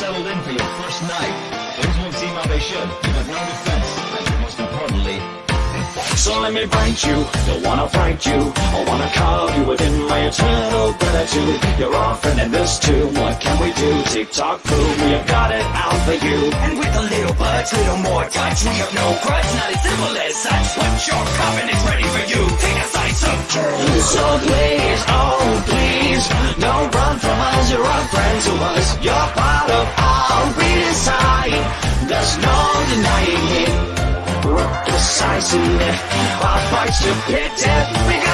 settled in for your first night. Things won't seem how they should. You have no defense, and most importantly, so let me bite you, don't wanna fight you. I wanna carve you within my eternal gratitude. You're offering and this too, what can we do? Tick-tock prove we have got it out for you. And with a little budge, little more touch We have no grudge, not as simple as such. But your is ready for you. Take a slice of truth. So you're friends to us You're part of our redesign There's no denying it. Work decisively Our fights to pit We a it, fight